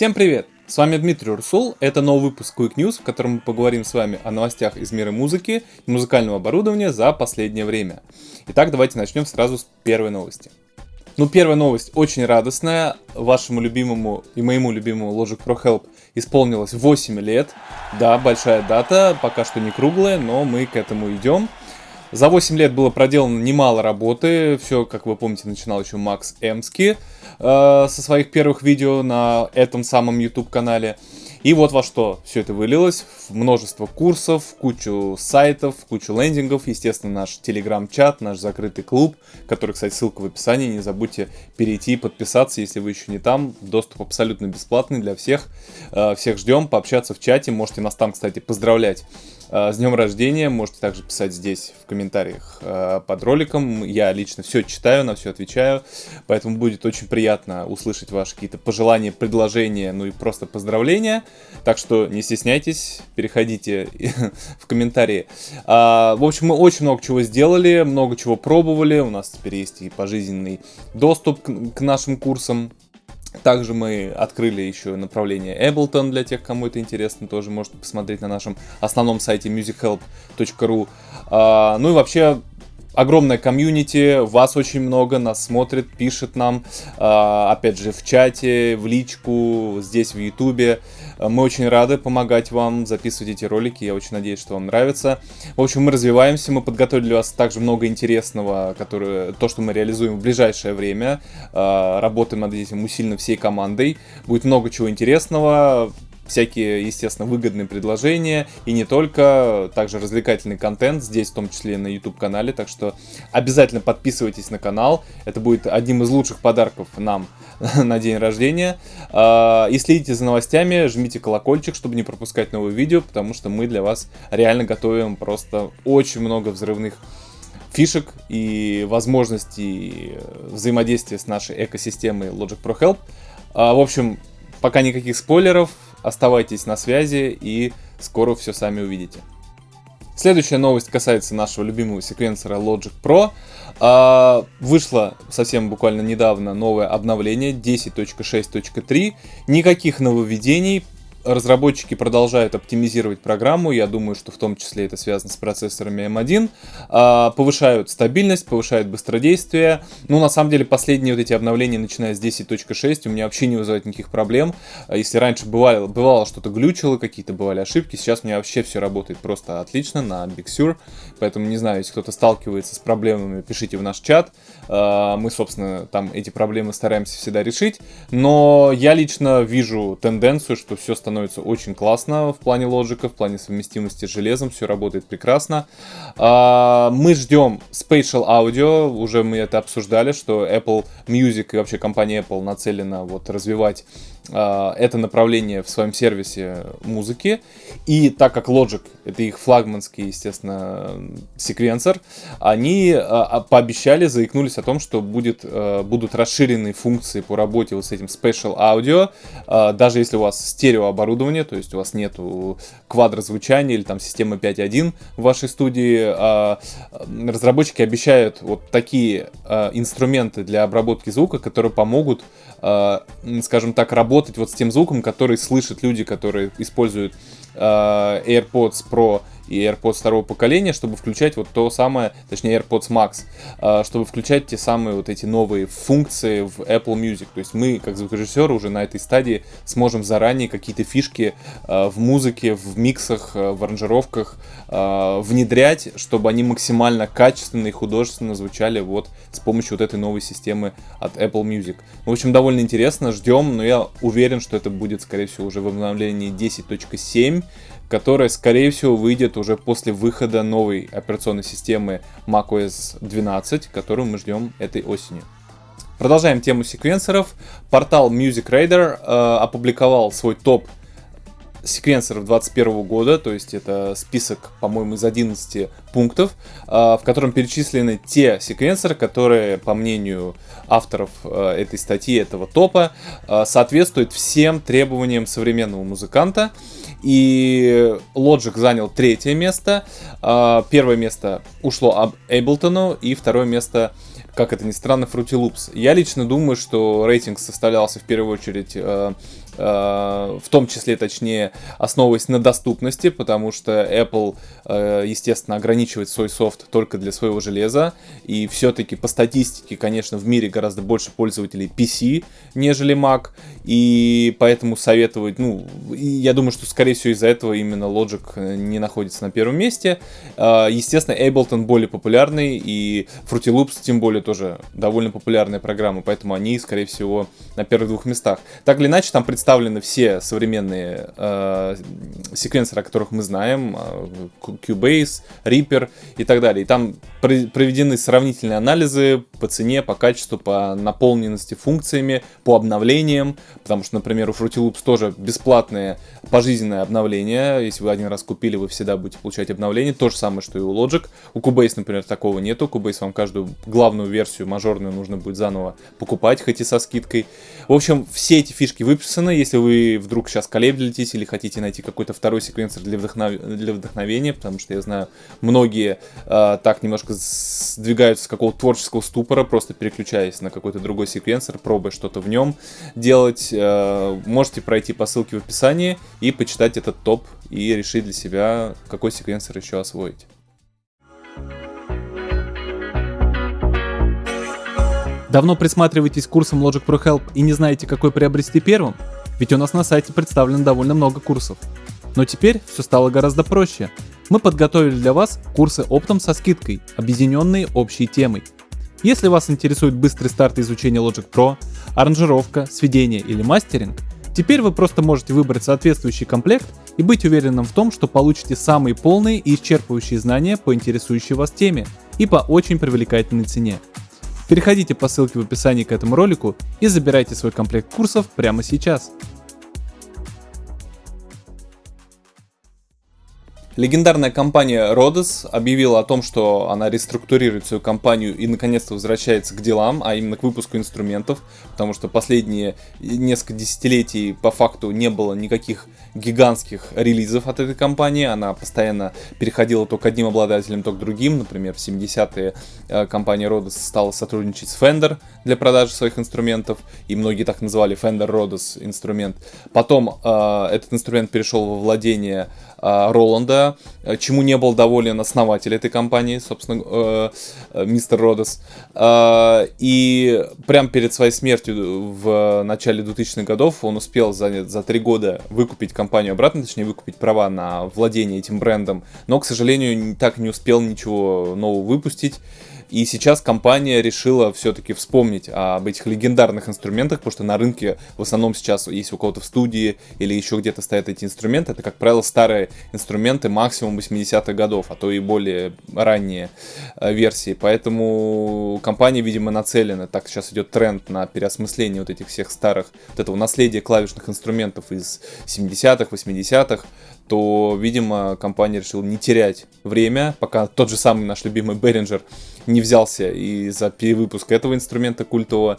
Всем привет! С вами Дмитрий Урсул, это новый выпуск Quick News, в котором мы поговорим с вами о новостях из мира музыки и музыкального оборудования за последнее время. Итак, давайте начнем сразу с первой новости. Ну, первая новость очень радостная. Вашему любимому и моему любимому Logic Pro Help исполнилось 8 лет. Да, большая дата, пока что не круглая, но мы к этому идем. За 8 лет было проделано немало работы. Все, как вы помните, начинал еще Макс Эмски э, со своих первых видео на этом самом YouTube-канале. И вот во что все это вылилось. В множество курсов, в кучу сайтов, в кучу лендингов. Естественно, наш телеграм-чат, наш закрытый клуб, который, кстати, ссылка в описании. Не забудьте перейти и подписаться, если вы еще не там. Доступ абсолютно бесплатный для всех. Э, всех ждем, пообщаться в чате. Можете нас там, кстати, поздравлять с днем рождения. Можете также писать здесь в комментариях э, под роликом. Я лично все читаю, на все отвечаю. Поэтому будет очень приятно услышать ваши какие-то пожелания, предложения, ну и просто поздравления. Так что не стесняйтесь, переходите в комментарии. А, в общем, мы очень много чего сделали, много чего пробовали. У нас теперь есть и пожизненный доступ к нашим курсам. Также мы открыли еще направление Ableton для тех, кому это интересно. Тоже можете посмотреть на нашем основном сайте musichelp.ru. А, ну и вообще огромная комьюнити, вас очень много, нас смотрит, пишет нам, а, опять же, в чате, в личку, здесь в ютубе. Мы очень рады помогать вам записывать эти ролики, я очень надеюсь, что вам нравится. В общем, мы развиваемся, мы подготовили для вас также много интересного, которое, то, что мы реализуем в ближайшее время. А, работаем над этим усиленно всей командой. Будет много чего интересного, всякие, естественно, выгодные предложения, и не только, также развлекательный контент, здесь в том числе и на YouTube-канале, так что обязательно подписывайтесь на канал, это будет одним из лучших подарков нам на день рождения. А, и следите за новостями, жмите колокольчик, чтобы не пропускать новые видео, потому что мы для вас реально готовим просто очень много взрывных фишек и возможностей взаимодействия с нашей экосистемой Logic Pro Help. А, в общем, пока никаких спойлеров, Оставайтесь на связи и скоро все сами увидите. Следующая новость касается нашего любимого секвенсора Logic Pro. А, вышло совсем буквально недавно новое обновление 10.6.3. Никаких нововведений, разработчики продолжают оптимизировать программу, я думаю, что в том числе это связано с процессорами M1, а, повышают стабильность, повышают быстродействие. Ну, на самом деле, последние вот эти обновления, начиная с 10.6, у меня вообще не вызывают никаких проблем. Если раньше бывало, бывало что-то глючило, какие-то бывали ошибки, сейчас у меня вообще все работает просто отлично на Big Sur, поэтому, не знаю, если кто-то сталкивается с проблемами, пишите в наш чат, а, мы, собственно, там эти проблемы стараемся всегда решить, но я лично вижу тенденцию, что все становится становится очень классно в плане лоджика, в плане совместимости с железом, все работает прекрасно. А, мы ждем Spatial Audio, уже мы это обсуждали, что Apple Music и вообще компания Apple нацелена вот развивать а, это направление в своем сервисе музыки. И так как Logic это их флагманский, естественно, секвенсор, они а, пообещали, заикнулись о том, что будет, будут расширенные функции по работе вот с этим Special Audio, даже если у вас стереооборудование, то есть у вас нету квадрозвучания или там системы 5.1 в вашей студии, разработчики обещают вот такие инструменты для обработки звука, которые помогут, скажем так, работать вот с тем звуком, который слышат люди, которые используют э, AirPods Pro и AirPods второго поколения, чтобы включать вот то самое, точнее AirPods Max, а, чтобы включать те самые вот эти новые функции в Apple Music. То есть мы, как звукорежиссеры, уже на этой стадии сможем заранее какие-то фишки а, в музыке, в миксах, а, в аранжировках внедрять, чтобы они максимально качественно и художественно звучали вот с помощью вот этой новой системы от Apple Music. В общем, довольно интересно, ждем, но я уверен, что это будет, скорее всего, уже в обновлении 10.7, которая, скорее всего, выйдет уже после выхода новой операционной системы macOS 12, которую мы ждем этой осенью. Продолжаем тему секвенсоров. Портал Music Radar э, опубликовал свой топ секвенсоров 2021 года, то есть это список, по-моему, из 11 пунктов, э, в котором перечислены те секвенсоры, которые, по мнению авторов э, этой статьи, этого топа, э, соответствуют всем требованиям современного музыканта. И Logic занял третье место. А, первое место ушло Ableton, и второе место как это ни странно, Fruity Loops. Я лично думаю, что рейтинг составлялся в первую очередь э, в том числе, точнее, основываясь на доступности, потому что Apple, естественно, ограничивает свой софт только для своего железа, и все-таки по статистике, конечно, в мире гораздо больше пользователей PC, нежели Mac, и поэтому советовать, ну, я думаю, что, скорее всего, из-за этого именно Logic не находится на первом месте. Естественно, Ableton более популярный, и Fruity Loops, тем более, тоже довольно популярная программа, поэтому они, скорее всего, на первых двух местах. Так или иначе, там представлены все современные э, секвенсоры, о которых мы знаем, э, Cubase, Reaper и так далее. И там проведены сравнительные анализы по цене, по качеству, по наполненности функциями, по обновлениям, потому что, например, у Fruity Loops тоже бесплатное пожизненное обновление. Если вы один раз купили, вы всегда будете получать обновление. То же самое, что и у Logic. У Cubase, например, такого нету. Cubase вам каждую главную версию мажорную нужно будет заново покупать, хоть и со скидкой. В общем, все эти фишки выписаны. Если вы вдруг сейчас колеблетесь или хотите найти какой-то второй секвенсор для, вдохнов... для вдохновения, потому что я знаю, многие э, так немножко сдвигаются с какого-то творческого ступора, просто переключаясь на какой-то другой секвенсор, пробуя что-то в нем делать, э, можете пройти по ссылке в описании и почитать этот топ и решить для себя, какой секвенсор еще освоить. Давно присматриваетесь к курсам Logic Pro Help и не знаете, какой приобрести первым? Ведь у нас на сайте представлено довольно много курсов. Но теперь все стало гораздо проще. Мы подготовили для вас курсы оптом со скидкой, объединенные общей темой. Если вас интересует быстрый старт изучения Logic Pro, аранжировка, сведение или мастеринг, теперь вы просто можете выбрать соответствующий комплект и быть уверенным в том, что получите самые полные и исчерпывающие знания по интересующей вас теме и по очень привлекательной цене. Переходите по ссылке в описании к этому ролику и забирайте свой комплект курсов прямо сейчас. Легендарная компания Rhodes объявила о том, что она реструктурирует свою компанию и наконец-то возвращается к делам, а именно к выпуску инструментов, потому что последние несколько десятилетий по факту не было никаких гигантских релизов от этой компании, она постоянно переходила то к одним обладателям, то к другим, например, в 70-е э, компания Rhodes стала сотрудничать с Fender для продажи своих инструментов, и многие так называли Fender Rhodes инструмент. Потом э, этот инструмент перешел во владение Роланда, э, чему не был доволен основатель этой компании, собственно, э, э, мистер Родос. И прямо перед своей смертью в начале 2000-х годов он успел за, за три года выкупить компанию обратно, точнее выкупить права на владение этим брендом, но, к сожалению, так не успел ничего нового выпустить. И сейчас компания решила все-таки вспомнить об этих легендарных инструментах, потому что на рынке в основном сейчас, если у кого-то в студии или еще где-то стоят эти инструменты, это, как правило, старые инструменты максимум 80-х годов, а то и более ранние э, версии. Поэтому компания, видимо, нацелена, так сейчас идет тренд на переосмысление вот этих всех старых, вот этого наследия клавишных инструментов из 70-х, 80-х, то, видимо, компания решила не терять время, пока тот же самый наш любимый Behringer не взялся и за перевыпуск этого инструмента культового.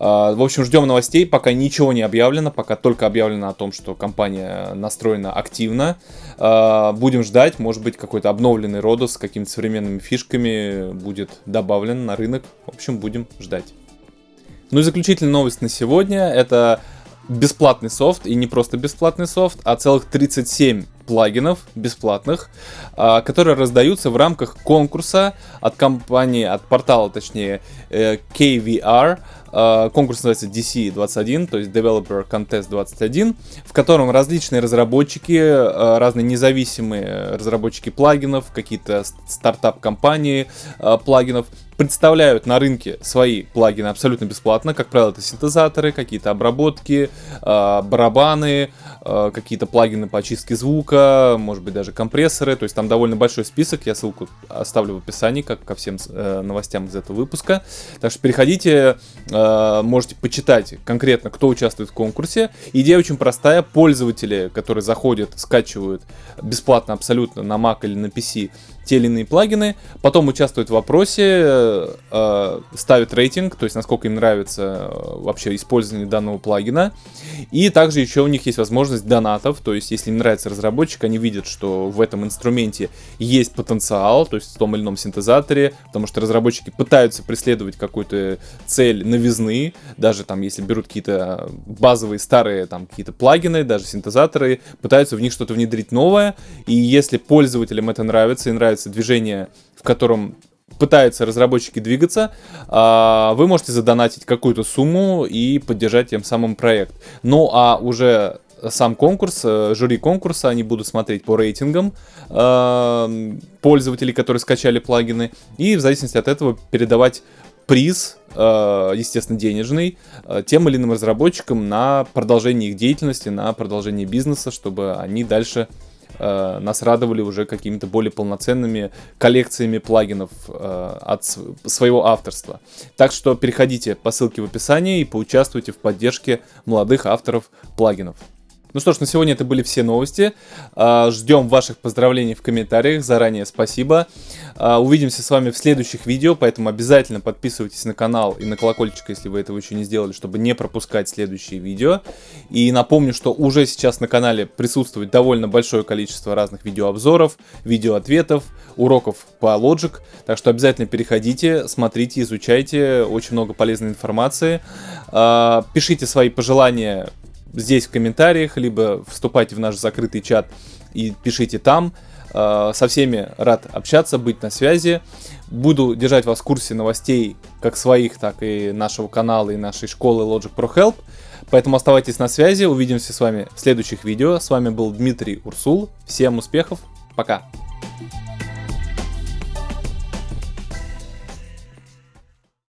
А, в общем, ждем новостей, пока ничего не объявлено, пока только объявлено о том, что компания настроена активно. А, будем ждать, может быть, какой-то обновленный Родос с какими-то современными фишками будет добавлен на рынок. В общем, будем ждать. Ну и заключительная новость на сегодня, это бесплатный софт, и не просто бесплатный софт, а целых 37 плагинов бесплатных, а, которые раздаются в рамках конкурса от компании, от портала, точнее, э, KVR. А, конкурс называется DC21, то есть Developer Contest 21, в котором различные разработчики, а, разные независимые разработчики плагинов, какие-то стартап-компании плагинов представляют на рынке свои плагины абсолютно бесплатно. Как правило, это синтезаторы, какие-то обработки, барабаны, какие-то плагины по очистке звука, может быть даже компрессоры, то есть там довольно большой список, я ссылку оставлю в описании, как ко всем э, новостям из этого выпуска. Так что переходите, э, можете почитать конкретно, кто участвует в конкурсе. Идея очень простая, пользователи, которые заходят, скачивают бесплатно абсолютно на Mac или на PC те или иные плагины, потом участвуют в вопросе, э, ставят рейтинг, то есть насколько им нравится э, вообще использование данного плагина. И также еще у них есть возможность донатов, то есть если им нравится разработчик, они видят, что в этом инструменте есть потенциал, то есть в том или ином синтезаторе, потому что разработчики пытаются преследовать какую-то цель новизны, даже там если берут какие-то базовые старые там какие-то плагины, даже синтезаторы, пытаются в них что-то внедрить новое, и если пользователям это нравится и нравится движение, в котором пытаются разработчики двигаться, а, вы можете задонатить какую-то сумму и поддержать тем самым проект. Ну а уже сам конкурс, э, жюри конкурса, они будут смотреть по рейтингам э, пользователей, которые скачали плагины, и в зависимости от этого передавать приз, э, естественно, денежный, тем или иным разработчикам на продолжение их деятельности, на продолжение бизнеса, чтобы они дальше э, нас радовали уже какими-то более полноценными коллекциями плагинов э, от своего авторства. Так что переходите по ссылке в описании и поучаствуйте в поддержке молодых авторов плагинов. Ну что ж, на сегодня это были все новости. А, ждем ваших поздравлений в комментариях. Заранее спасибо. А, увидимся с вами в следующих видео, поэтому обязательно подписывайтесь на канал и на колокольчик, если вы этого еще не сделали, чтобы не пропускать следующие видео. И напомню, что уже сейчас на канале присутствует довольно большое количество разных видеообзоров, видеоответов, уроков по Logic. Так что обязательно переходите, смотрите, изучайте. Очень много полезной информации. А, пишите свои пожелания здесь в комментариях, либо вступайте в наш закрытый чат и пишите там. А, со всеми рад общаться, быть на связи. Буду держать вас в курсе новостей как своих, так и нашего канала и нашей школы Logic Pro Help. Поэтому оставайтесь на связи, увидимся с вами в следующих видео. С вами был Дмитрий Урсул. Всем успехов, пока!